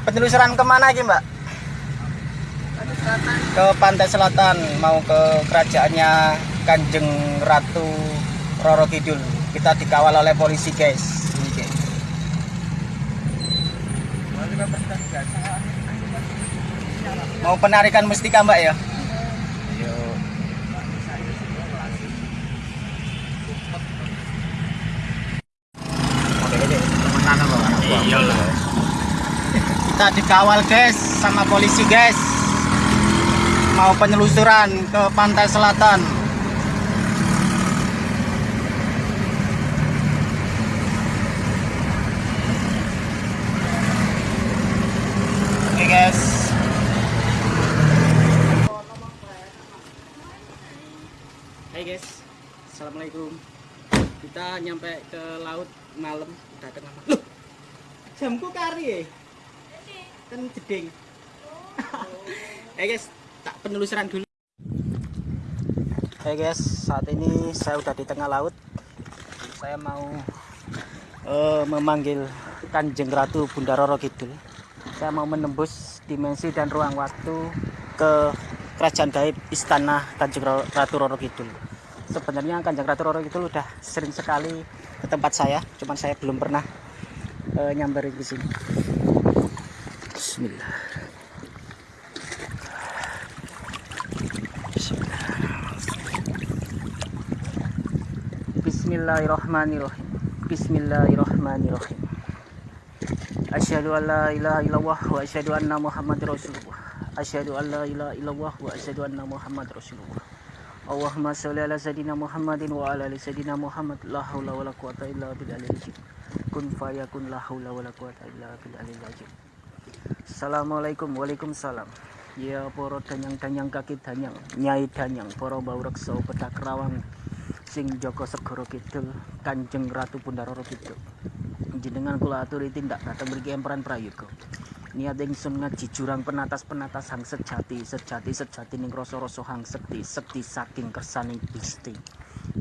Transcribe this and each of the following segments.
Penelusuran ke mana lagi mbak? Ke pantai selatan, mau ke kerajaannya Kanjeng Ratu Roro Kidul. Kita dikawal oleh polisi guys. Mau penarikan mustika mbak ya? Kita dikawal guys sama polisi guys. Mau penelusuran ke pantai selatan. Oke guys. Hai guys. Assalamualaikum. Kita nyampe ke laut malam udah tengah malam. Jamku kari ya? Kan jeding eh guys tak penelusuran dulu. Hai guys saat ini saya udah di tengah laut. Saya mau eh, memanggil Kanjeng Ratu Bunda Roro Kidul. Saya mau menembus dimensi dan ruang waktu ke kerajaan gaib istana Kanjeng Ratu Roro Kidul. Sebenarnya Kanjeng Ratu Roro Kidul udah sering sekali ke tempat saya cuman saya belum pernah eh, nyamperin ke sini بسم الله. بسم الله الرحمن الرحيم. بسم الله الرحمن الرحيم. أشهد أن لا إله إلا الله وأشهد أن محمد رسول الله. أشهد أن لا إله إلا الله وأشهد أن محمد رسول الله. اللهم صل على سيدنا محمد وعلى آل سيدنا محمد. لا حول ولا قوة إلا بالله العظيم. كن فيكون لا حول ولا قوة إلا بالله العظيم. Assalamualaikum Waalaikumsalam. Ya poro danyang-danyang kaki danyang Nyai danyang poro bau reksa pedak rawang Sing Joko Segoro Kidul Kanjeng Ratu Bunda Roro Kidul. Jenengan kula aturi tindak datang mriki emperan prayoga. Niat ingsun ngaji jurang penatas-penatas hang sejati Sejati sejati ning rasa-rasa hang sekti Sekti saking kersaning Gusti.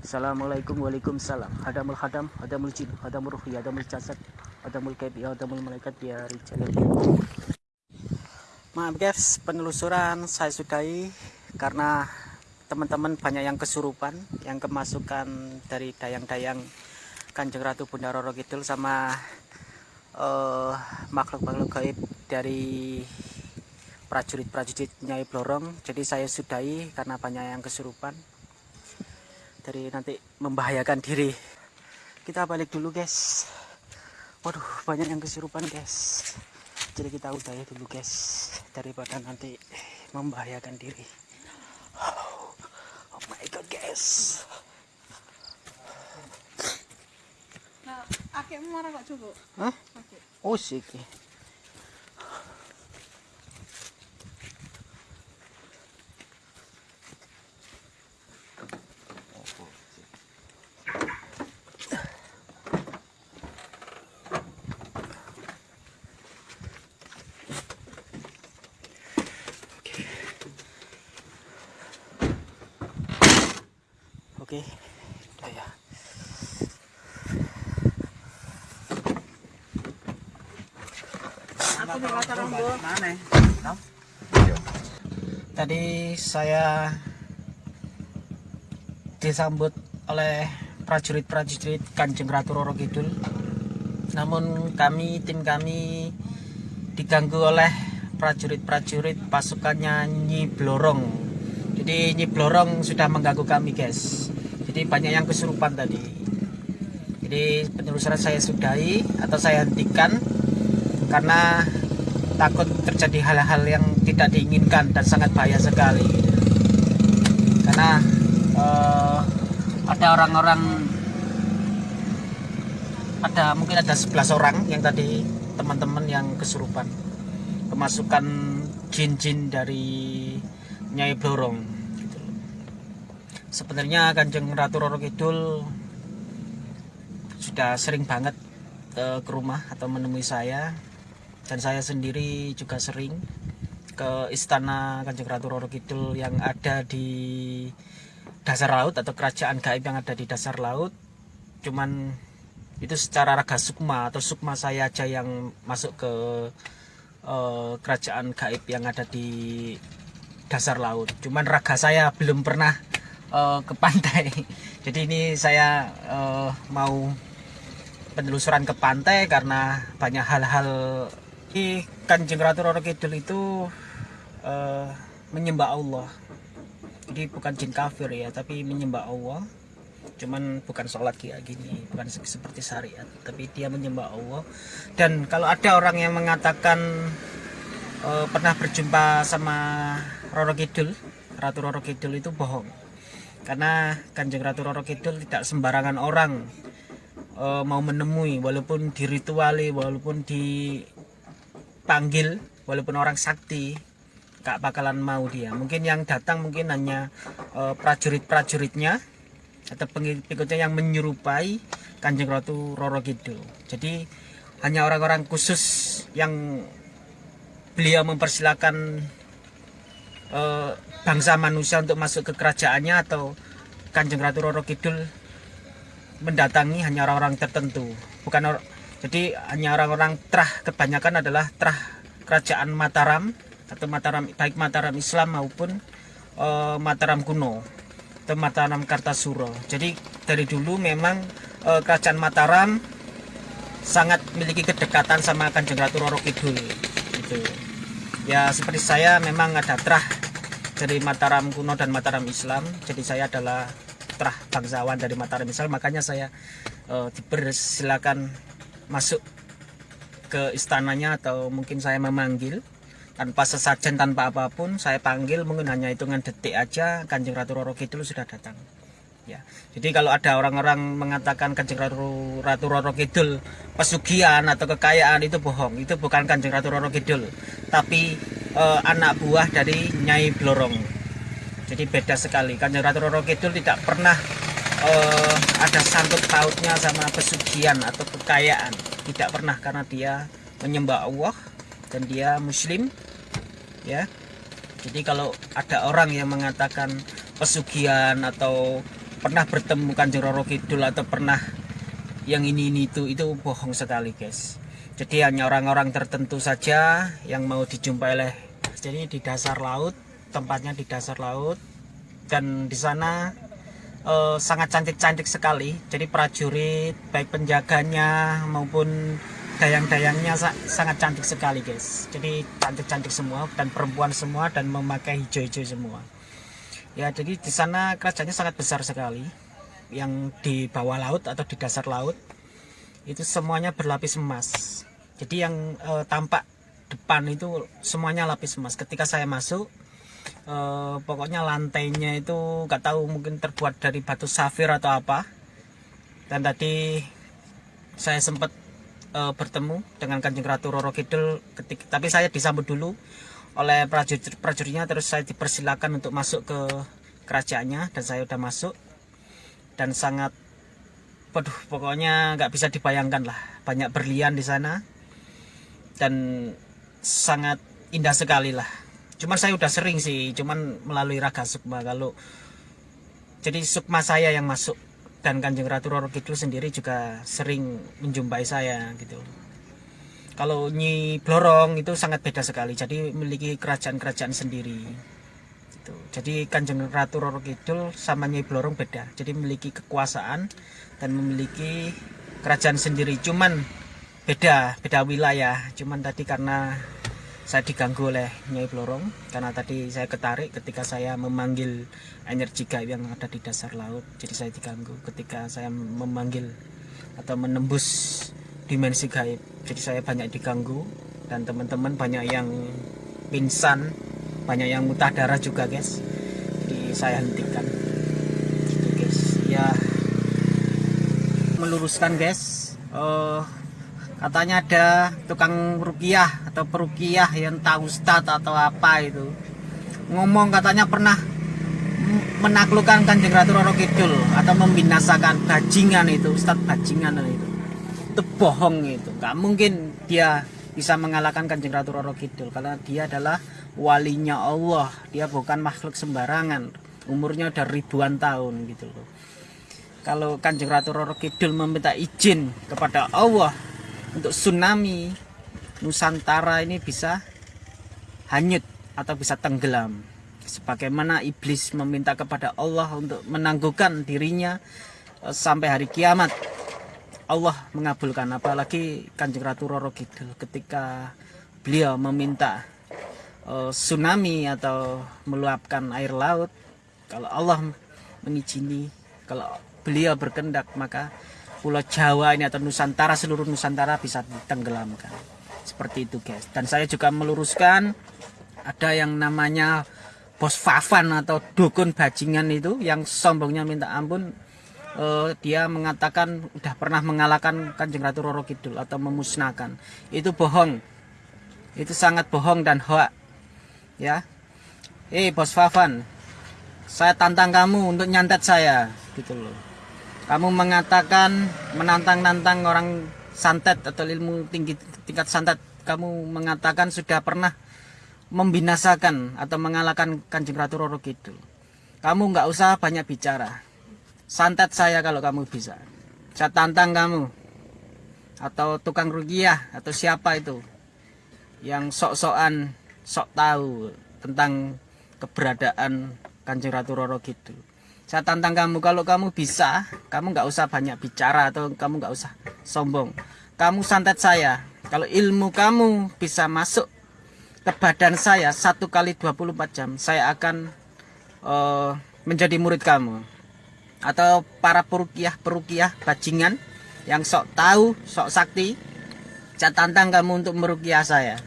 Assalamualaikum Waalaikumsalam. Hadamul hadam, hadamul jin, hadamul ruhi, hadamul jasad Hadamul kaibi, hadamul malaikat ya rijalil Maaf guys, penelusuran saya sudahi karena teman-teman banyak yang kesurupan, yang kemasukan dari dayang-dayang Kanjeng Ratu Bunda Roro Kidul sama eh, makhluk-makhluk gaib dari prajurit-prajurit Nyai Blorong. Jadi saya sudahi karena banyak yang kesurupan. Dari nanti membahayakan diri. Kita balik dulu guys. Waduh, banyak yang kesurupan guys jadi kita udahi dulu guys daripada nanti membahayakan diri oh, oh my god guys Nah, akekmu marah kok coba. Hah? Akek. oh sih iki. Oke, udah ya. Aku nih kata rombo. Tadi saya disambut oleh prajurit-prajurit Kanjeng Ratu Roro Kidul. Namun kami, tim kami diganggu oleh prajurit-prajurit pasukannya Nyi Blorong. Jadi Nyi Blorong sudah mengganggu kami, guys. Jadi banyak yang kesurupan tadi. Jadi penelusuran saya sudahi atau saya hentikan karena takut terjadi hal-hal yang tidak diinginkan dan sangat bahaya sekali karena eh, ada orang-orang ada mungkin ada 11 orang yang tadi teman-teman yang kesurupan kemasukan jin-jin dari Nyai Blorong. Sebenarnya Kanjeng Ratu Roro Kidul sudah sering banget eh, ke rumah atau menemui saya dan saya sendiri juga sering ke istana Kanjeng Ratu Roro Kidul yang ada di dasar laut atau kerajaan gaib yang ada di dasar laut cuman itu secara raga sukma atau sukma saya aja yang masuk ke eh, kerajaan gaib yang ada di dasar laut. Cuman raga saya belum pernah eh, ke pantai. Jadi ini saya eh, mau penelusuran ke pantai karena banyak hal-hal di Kanjeng Ratu Roro Kidul itu eh, menyembah Allah. Jadi bukan jin kafir ya, tapi menyembah Allah. Cuman bukan sholat kayak gini, bukan se- seperti syariat, tapi dia menyembah Allah. Dan kalau ada orang yang mengatakan eh, pernah berjumpa sama Roro Kidul, Ratu Roro Kidul itu bohong. Karena Kanjeng Ratu Roro Kidul tidak sembarangan orang eh, mau menemui walaupun dirituali walaupun dipanggil walaupun orang sakti gak bakalan mau dia. Mungkin yang datang mungkin hanya eh, prajurit-prajuritnya atau pengikutnya yang menyerupai Kanjeng Ratu Roro Kidul. Jadi hanya orang-orang khusus yang beliau mempersilahkan eh, bangsa manusia untuk masuk ke kerajaannya atau Kanjeng Ratu Roro Kidul mendatangi hanya orang-orang tertentu. Bukan or- jadi hanya orang-orang terah kebanyakan adalah terah kerajaan Mataram atau Mataram baik Mataram Islam maupun eh, Mataram kuno atau Mataram Kartasuro jadi dari dulu memang eh, kerajaan Mataram sangat memiliki kedekatan sama Kanjeng Ratu Roro Kidul gitu. Ya seperti saya memang ada terah dari Mataram kuno dan Mataram Islam. Jadi saya adalah terah bangsawan dari Mataram Islam. Makanya saya eh, dipersilakan masuk ke istananya atau mungkin saya memanggil. Tanpa sesajen tanpa apa pun saya panggil mungkin hanya hitungan detik aja Kanjeng Ratu Roro Kidul sudah datang. Ya. Jadi kalau ada orang-orang mengatakan Kanjeng Ratu, Ratu Roro Kidul pesugihan atau kekayaan itu bohong. Itu bukan Kanjeng Ratu Roro Kidul. Tapi eh, anak buah dari Nyai Blorong. Jadi beda sekali. Kanjeng Ratu Roro Kidul tidak pernah eh, ada sangkut pautnya sama pesugihan atau kekayaan. Tidak pernah karena dia menyembah Allah dan dia muslim ya. Jadi kalau ada orang yang mengatakan pesugihan atau pernah bertemu Kanjeng Roro Kidul atau pernah yang ini ini itu itu bohong sekali guys jadi hanya orang-orang tertentu saja yang mau dijumpai oleh jadi di dasar laut tempatnya di dasar laut. Dan di sana eh, sangat cantik-cantik sekali. Jadi prajurit baik penjaganya maupun dayang-dayangnya sa- sangat cantik sekali guys. Jadi cantik-cantik semua dan perempuan semua dan memakai hijau-hijau semua. Ya jadi di sana kerajaannya sangat besar sekali. Yang di bawah laut atau di dasar laut itu semuanya berlapis emas jadi yang eh, tampak depan itu semuanya lapis emas. Ketika saya masuk eh, pokoknya lantainya itu nggak tahu mungkin terbuat dari batu safir atau apa. Dan tadi saya sempat eh, bertemu dengan Kanjeng Ratu Roro Kidul ketika tapi saya disambut dulu oleh prajurit prajuritnya terus saya dipersilakan untuk masuk ke kerajaannya dan saya udah masuk. Dan sangat waduh pokoknya nggak bisa dibayangkan lah. Banyak berlian di sana dan sangat indah sekali lah. Cuman saya udah sering sih cuman melalui raga sukma. Kalau jadi sukma saya yang masuk dan kanjeng ratu Roro Kidul sendiri juga sering menjumpai saya gitu. Kalau Nyi Blorong itu sangat beda sekali jadi memiliki kerajaan-kerajaan sendiri gitu. jadi kanjeng ratu Roro Kidul sama Nyi Blorong beda. Jadi memiliki kekuasaan dan memiliki kerajaan sendiri. Cuman beda beda wilayah. Cuman tadi karena saya diganggu oleh Nyai Blorong karena tadi saya ketarik ketika saya memanggil energi gaib yang ada di dasar laut jadi saya diganggu ketika saya memanggil atau menembus dimensi gaib. Jadi saya banyak diganggu dan teman-teman banyak yang pingsan banyak yang muntah darah juga guys. Jadi saya hentikan. Gitu guys. Ya meluruskan guys. Eh, katanya ada tukang rukiah atau perukiah yang tahu ustad atau apa itu. Ngomong katanya pernah menaklukkan kanjeng ratu Roro Kidul atau membinasakan bajingan itu ustad bajingan itu. Itu bohong itu. Nggak mungkin dia bisa mengalahkan kanjeng ratu Roro Kidul karena dia adalah walinya Allah. Dia bukan makhluk sembarangan. Umurnya udah ribuan tahun gitu loh. Kalau kanjeng ratu Roro Kidul meminta izin kepada Allah untuk tsunami Nusantara ini bisa hanyut atau bisa tenggelam. Sebagaimana iblis meminta kepada Allah untuk menangguhkan dirinya eh, sampai hari kiamat. Allah mengabulkan apalagi Kanjeng Ratu Roro Kidul ketika beliau meminta uh, tsunami atau meluapkan air laut. Kalau Allah mengizini kalau beliau berkendak maka Pulau Jawa ini atau Nusantara seluruh Nusantara bisa ditenggelamkan seperti itu guys dan saya juga meluruskan ada yang namanya bos Fafan atau dukun bajingan itu yang sombongnya minta ampun uh, dia mengatakan udah pernah mengalahkan Kanjeng Ratu Roro Kidul atau memusnahkan. Itu bohong. Itu sangat bohong dan hoak. Ya. Eh, Bos Fafan. Saya tantang kamu untuk nyantet saya, gitu loh. Kamu mengatakan menantang-nantang orang santet atau ilmu tinggi tingkat santet. Kamu mengatakan sudah pernah membinasakan atau mengalahkan Kanjeng Ratu Roro Kidul. Kamu nggak usah banyak bicara santet saya kalau kamu bisa saya tantang kamu atau tukang rugiah atau siapa itu yang sok-sokan sok tahu tentang keberadaan Kanjeng Ratu Roro gitu saya tantang kamu kalau kamu bisa kamu nggak usah banyak bicara atau kamu nggak usah sombong. Kamu santet saya. Kalau ilmu kamu bisa masuk ke badan saya satu kali 24 jam saya akan uh, menjadi murid kamu. Atau para perukiah-perukiah bajingan yang sok tahu, sok sakti, saya tantang kamu untuk merukiah saya.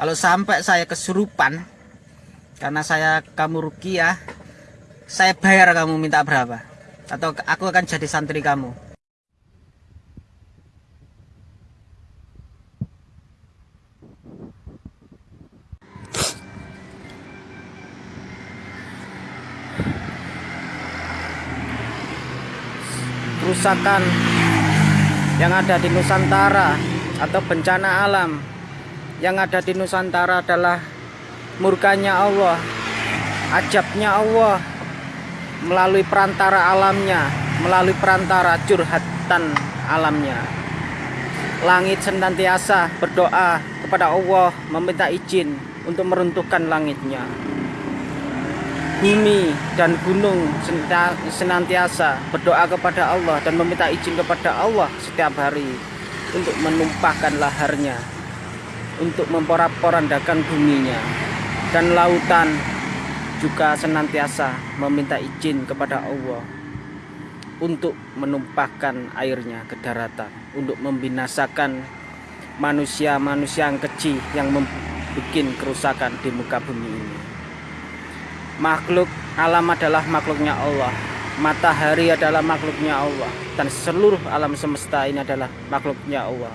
Kalau sampai saya kesurupan karena saya kamu rukiah, saya bayar kamu minta berapa? Atau aku akan jadi santri kamu. kerusakan yang ada di Nusantara atau bencana alam yang ada di Nusantara adalah murkanya Allah ajabnya Allah melalui perantara alamnya melalui perantara curhatan alamnya. Langit senantiasa berdoa kepada Allah meminta izin untuk meruntuhkan langitnya. Bumi dan gunung senantiasa berdoa kepada Allah dan meminta izin kepada Allah setiap hari untuk menumpahkan laharnya untuk memporak-porandakan buminya dan lautan juga senantiasa meminta izin kepada Allah untuk menumpahkan airnya ke daratan untuk membinasakan manusia-manusia yang kecil yang membuat kerusakan di muka bumi ini. Makhluk alam adalah makhluknya Allah matahari adalah makhluknya Allah dan seluruh alam semesta ini adalah makhluknya Allah